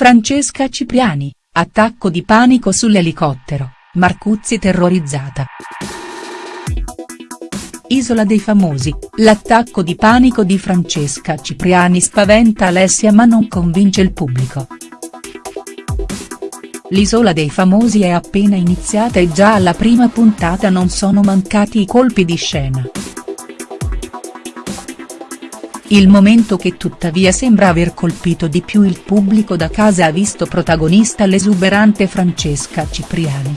Francesca Cipriani, attacco di panico sull'elicottero, Marcuzzi terrorizzata. Isola dei Famosi, l'attacco di panico di Francesca Cipriani spaventa Alessia ma non convince il pubblico. L'Isola dei Famosi è appena iniziata e già alla prima puntata non sono mancati i colpi di scena. Il momento che tuttavia sembra aver colpito di più il pubblico da casa ha visto protagonista l'esuberante Francesca Cipriani.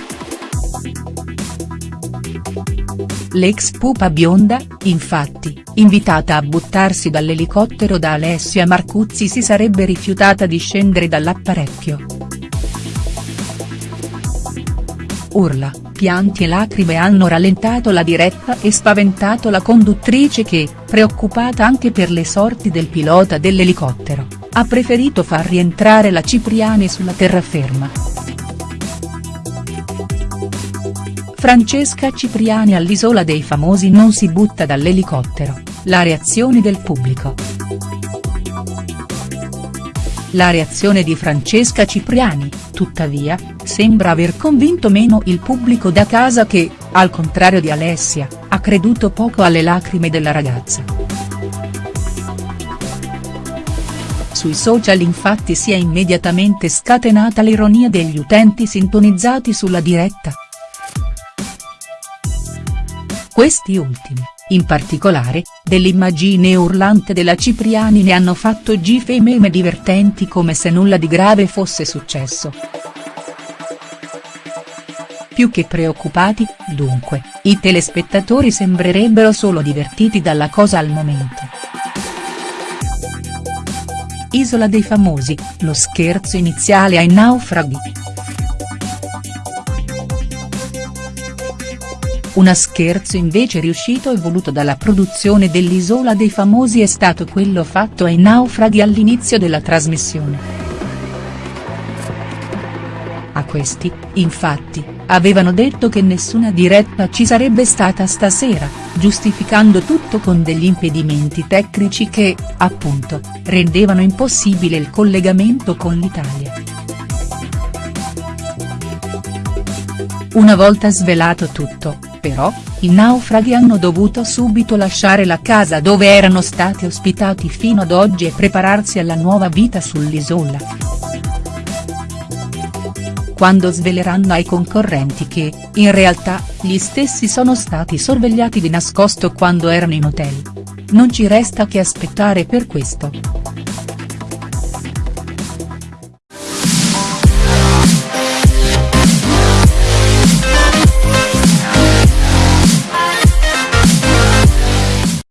L'ex pupa bionda, infatti, invitata a buttarsi dall'elicottero da Alessia Marcuzzi si sarebbe rifiutata di scendere dall'apparecchio. Urla, pianti e lacrime hanno rallentato la diretta e spaventato la conduttrice che, preoccupata anche per le sorti del pilota dell'elicottero, ha preferito far rientrare la Cipriani sulla terraferma. Francesca Cipriani all'Isola dei Famosi non si butta dall'elicottero, la reazione del pubblico. La reazione di Francesca Cipriani, tuttavia, sembra aver convinto meno il pubblico da casa che, al contrario di Alessia, ha creduto poco alle lacrime della ragazza. Sui social infatti si è immediatamente scatenata l'ironia degli utenti sintonizzati sulla diretta. Questi ultimi, in particolare, dell'immagine urlante della Cipriani ne hanno fatto gif e meme divertenti come se nulla di grave fosse successo. Più che preoccupati, dunque, i telespettatori sembrerebbero solo divertiti dalla cosa al momento. Isola dei Famosi, lo scherzo iniziale ai naufraghi. Una scherzo invece riuscito e voluto dalla produzione dell'Isola dei Famosi è stato quello fatto ai naufraghi all'inizio della trasmissione. A questi, infatti, avevano detto che nessuna diretta ci sarebbe stata stasera, giustificando tutto con degli impedimenti tecnici che, appunto, rendevano impossibile il collegamento con l'Italia. Una volta svelato tutto, però, i naufraghi hanno dovuto subito lasciare la casa dove erano stati ospitati fino ad oggi e prepararsi alla nuova vita sull'isola. Quando sveleranno ai concorrenti che, in realtà, gli stessi sono stati sorvegliati di nascosto quando erano in hotel. Non ci resta che aspettare per questo.